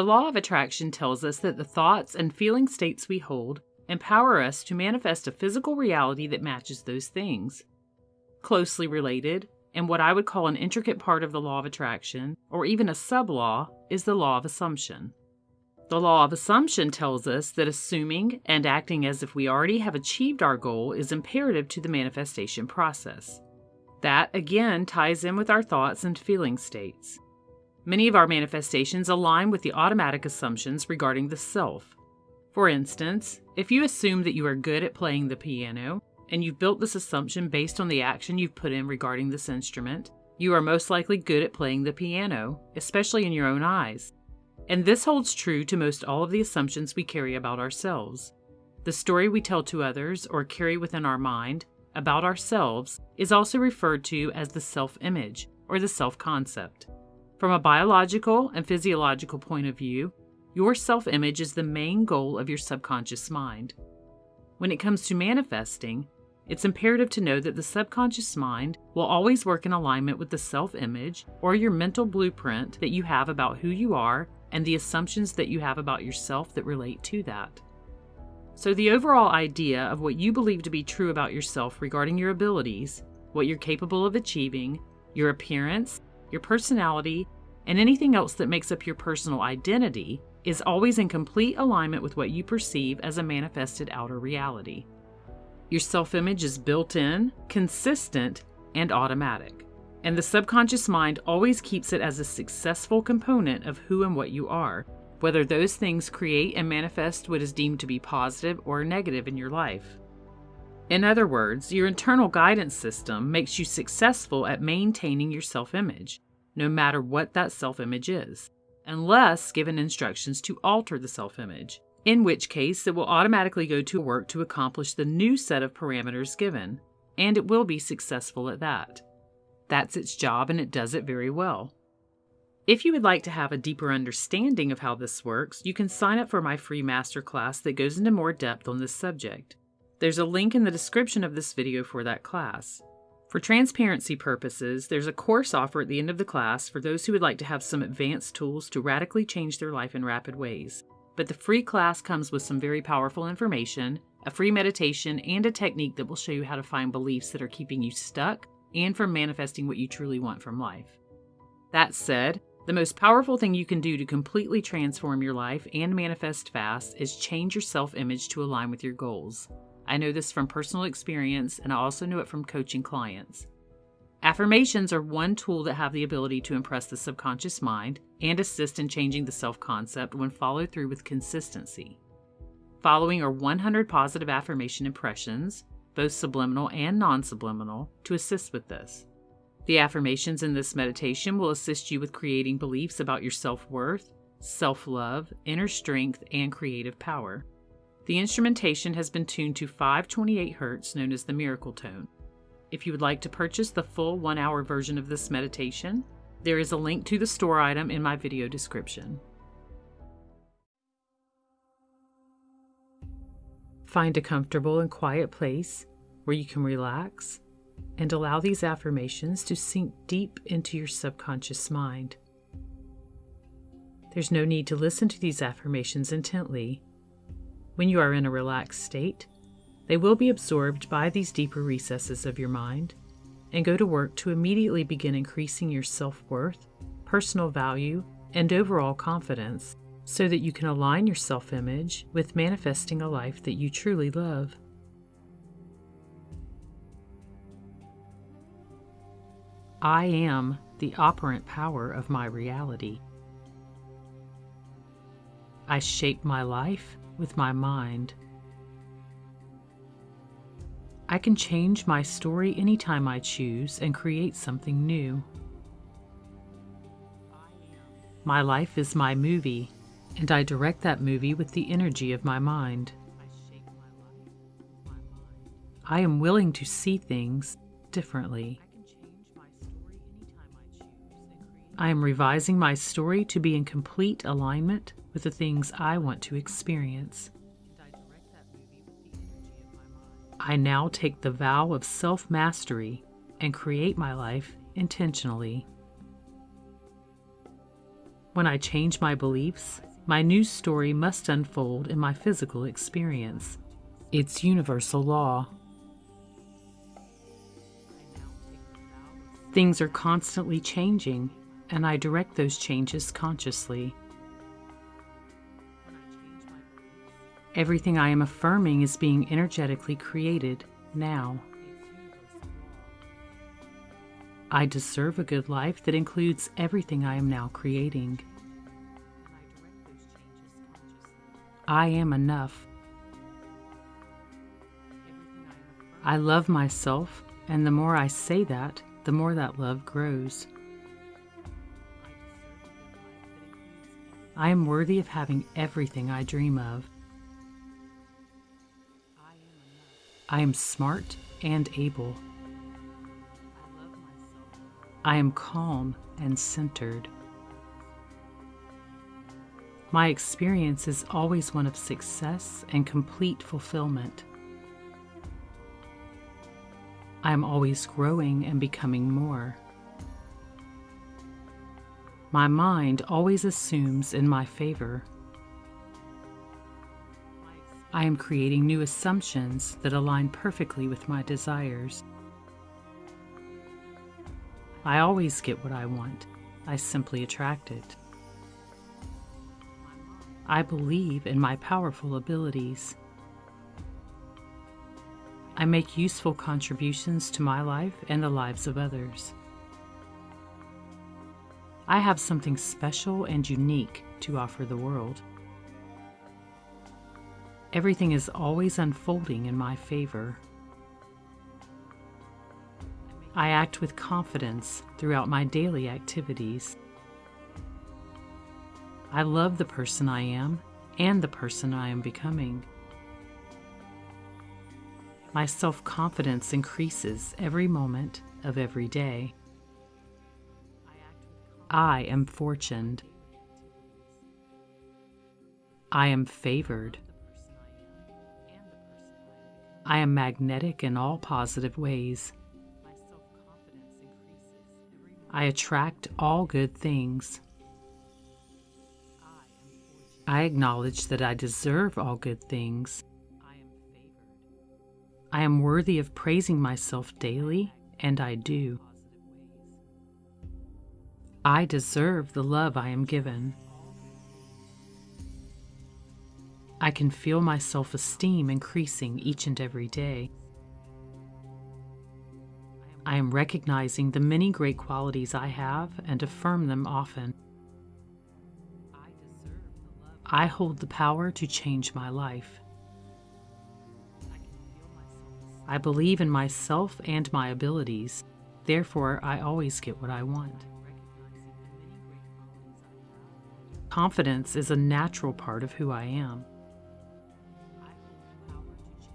The law of attraction tells us that the thoughts and feeling states we hold empower us to manifest a physical reality that matches those things. Closely related, and what I would call an intricate part of the law of attraction, or even a sub law, is the law of assumption. The law of assumption tells us that assuming and acting as if we already have achieved our goal is imperative to the manifestation process. That, again, ties in with our thoughts and feeling states. Many of our manifestations align with the automatic assumptions regarding the self. For instance, if you assume that you are good at playing the piano, and you've built this assumption based on the action you've put in regarding this instrument, you are most likely good at playing the piano, especially in your own eyes. And this holds true to most all of the assumptions we carry about ourselves. The story we tell to others or carry within our mind about ourselves is also referred to as the self image or the self concept. From a biological and physiological point of view, your self image is the main goal of your subconscious mind. When it comes to manifesting, it's imperative to know that the subconscious mind will always work in alignment with the self image or your mental blueprint that you have about who you are and the assumptions that you have about yourself that relate to that. So, the overall idea of what you believe to be true about yourself regarding your abilities, what you're capable of achieving, your appearance, your personality, and anything else that makes up your personal identity is always in complete alignment with what you perceive as a manifested outer reality. Your self image is built in, consistent, and automatic. And the subconscious mind always keeps it as a successful component of who and what you are, whether those things create and manifest what is deemed to be positive or negative in your life. In other words, your internal guidance system makes you successful at maintaining your self image, no matter what that self image is, unless given instructions to alter the self image, in which case it will automatically go to work to accomplish the new set of parameters given, and it will be successful at that. That's its job, and it does it very well. If you would like to have a deeper understanding of how this works, you can sign up for my free masterclass that goes into more depth on this subject. There's a link in the description of this video for that class. For transparency purposes, there's a course offer at the end of the class for those who would like to have some advanced tools to radically change their life in rapid ways. But the free class comes with some very powerful information, a free meditation, and a technique that will show you how to find beliefs that are keeping you stuck and from manifesting what you truly want from life. That said, the most powerful thing you can do to completely transform your life and manifest fast is change your self image to align with your goals. I know this from personal experience, and I also know it from coaching clients. Affirmations are one tool that have the ability to impress the subconscious mind and assist in changing the self concept when followed through with consistency. Following are 100 positive affirmation impressions, both subliminal and non subliminal, to assist with this. The affirmations in this meditation will assist you with creating beliefs about your self worth, self love, inner strength, and creative power. The instrumentation has been tuned to 528 Hz, known as the miracle tone. If you would like to purchase the full one hour version of this meditation, there is a link to the store item in my video description. Find a comfortable and quiet place where you can relax and allow these affirmations to sink deep into your subconscious mind. There's no need to listen to these affirmations intently. When you are in a relaxed state, they will be absorbed by these deeper recesses of your mind and go to work to immediately begin increasing your self worth, personal value, and overall confidence so that you can align your self image with manifesting a life that you truly love. I am the operant power of my reality. I shape my life with my mind. I can change my story anytime I choose and create something new. My life is my movie, and I direct that movie with the energy of my mind. I am willing to see things differently. I am revising my story to be in complete alignment with the things I want to experience. I now take the vow of self mastery and create my life intentionally. When I change my beliefs, my new story must unfold in my physical experience. It's universal law. Things are constantly changing, and I direct those changes consciously. Everything I am affirming is being energetically created now. I deserve a good life that includes everything I am now creating. I am enough. I love myself, and the more I say that, the more that love grows. I am worthy of having everything I dream of. I am smart and able. I am calm and centered. My experience is always one of success and complete fulfillment. I am always growing and becoming more. My mind always assumes in my favor. I am creating new assumptions that align perfectly with my desires. I always get what I want. I simply attract it. I believe in my powerful abilities. I make useful contributions to my life and the lives of others. I have something special and unique to offer the world. Everything is always unfolding in my favor. I act with confidence throughout my daily activities. I love the person I am and the person I am becoming. My self confidence increases every moment of every day. I am fortuned. I am favored. I am magnetic in all positive ways. I attract all good things. I acknowledge that I deserve all good things. I am favored. I am worthy of praising myself daily, and I do. I deserve the love I am given. I can feel my self esteem increasing each and every day. I am recognizing the many great qualities I have and affirm them often. I hold the power to change my life. I believe in myself and my abilities, therefore, I always get what I want. Confidence is a natural part of who I am.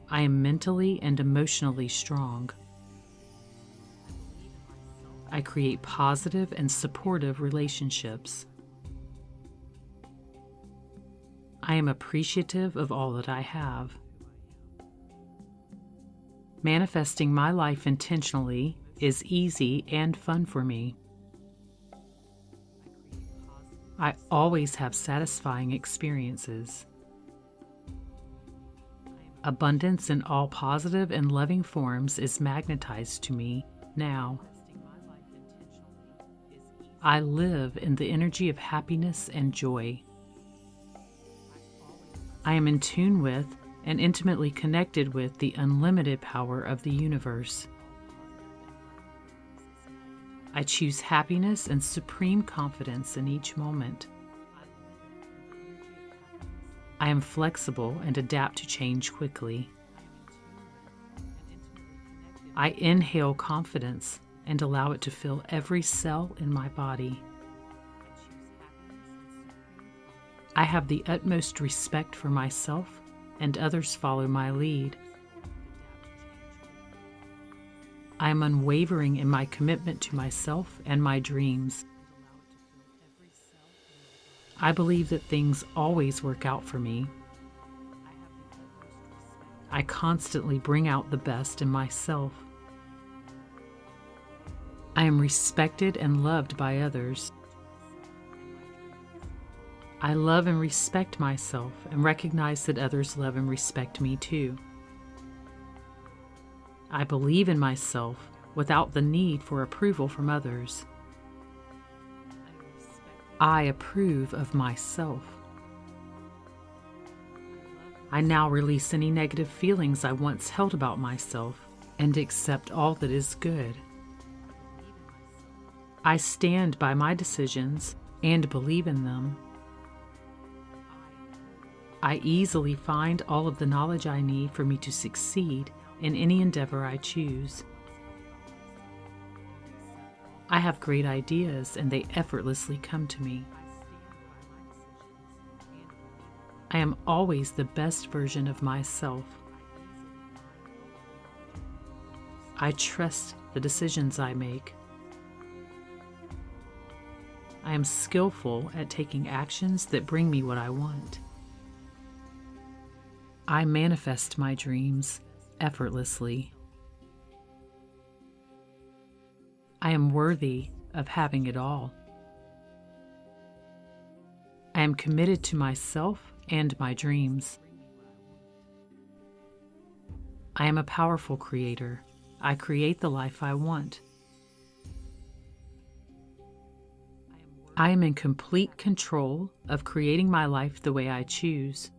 I am mentally and emotionally strong. I create positive and supportive relationships. I am appreciative of all that I have. Manifesting my life intentionally is easy and fun for me. I always have satisfying experiences. Abundance in all positive and loving forms is magnetized to me now. I live in the energy of happiness and joy. I am in tune with and intimately connected with the unlimited power of the universe. I choose happiness and supreme confidence in each moment. I am flexible and adapt to change quickly. I inhale confidence and allow it to fill every cell in my body. I have the utmost respect for myself, and others follow my lead. I am unwavering in my commitment to myself and my dreams. I believe that things always work out for me. I constantly bring out the best in myself. I am respected and loved by others. I love and respect myself and recognize that others love and respect me too. I believe in myself without the need for approval from others. I approve of myself. I now release any negative feelings I once held about myself and accept all that is good. I stand by my decisions and believe in them. I easily find all of the knowledge I need for me to succeed in any endeavor I choose. I have great ideas and they effortlessly come to me. I am always the best version of myself. I trust the decisions I make. I am skillful at taking actions that bring me what I want. I manifest my dreams effortlessly. I am worthy of having it all. I am committed to myself and my dreams. I am a powerful creator. I create the life I want. I am in complete control of creating my life the way I choose.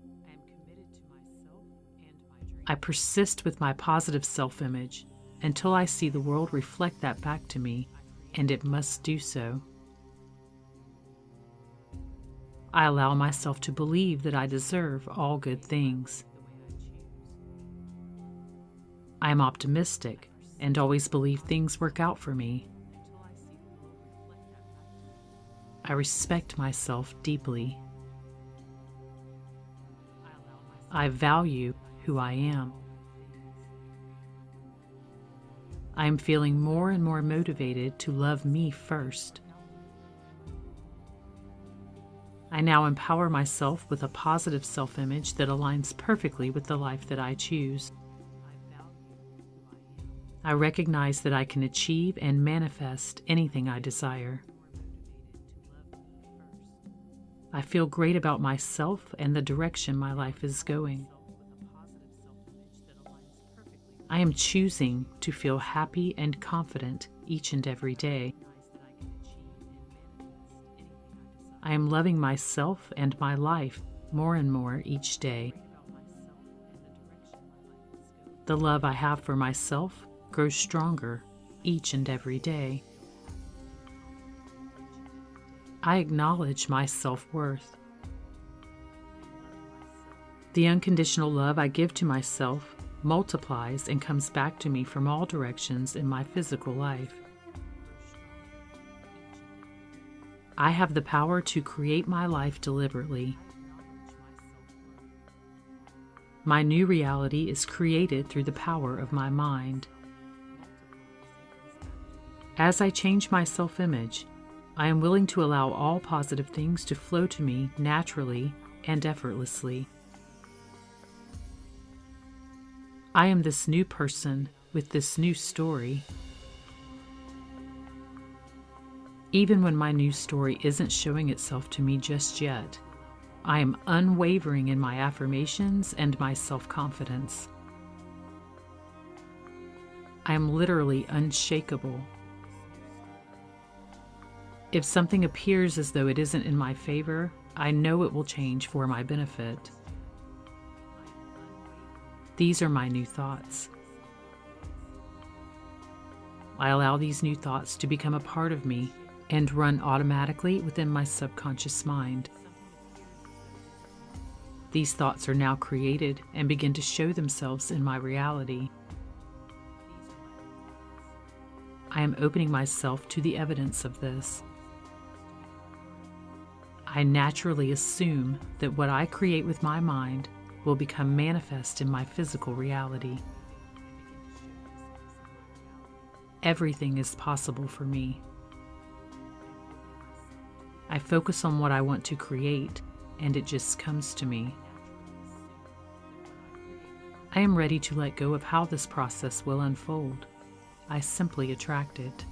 I persist with my positive self image until I see the world reflect that back to me, and it must do so. I allow myself to believe that I deserve all good things. I am optimistic and always believe things work out for me. I respect myself deeply. I value who I am. I am feeling more and more motivated to love me first. I now empower myself with a positive self image that aligns perfectly with the life that I choose. I recognize that I can achieve and manifest anything I desire. I feel great about myself and the direction my life is going. I am choosing to feel happy and confident each and every day. I am loving myself and my life more and more each day. The love I have for myself grows stronger each and every day. I acknowledge my self worth. The unconditional love I give to myself multiplies and comes back to me from all directions in my physical life. I have the power to create my life deliberately. My new reality is created through the power of my mind. As I change my self image, I am willing to allow all positive things to flow to me naturally and effortlessly. I am this new person with this new story. Even when my new story isn't showing itself to me just yet, I am unwavering in my affirmations and my self confidence. I am literally unshakable. If something appears as though it isn't in my favor, I know it will change for my benefit. These are my new thoughts. I allow these new thoughts to become a part of me and run automatically within my subconscious mind. These thoughts are now created and begin to show themselves in my reality. I am opening myself to the evidence of this. I naturally assume that what I create with my mind will become manifest in my physical reality. Everything is possible for me. I focus on what I want to create, and it just comes to me. I am ready to let go of how this process will unfold. I simply attract it.